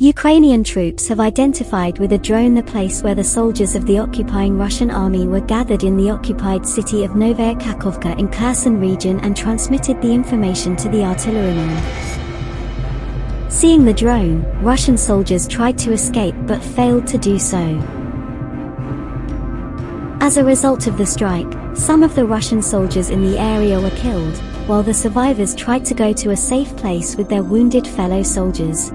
Ukrainian troops have identified with a drone the place where the soldiers of the occupying Russian army were gathered in the occupied city of Novaya Kakhovka in Kherson region and transmitted the information to the artillerymen. Seeing the drone, Russian soldiers tried to escape but failed to do so. As a result of the strike, some of the Russian soldiers in the area were killed, while the survivors tried to go to a safe place with their wounded fellow soldiers.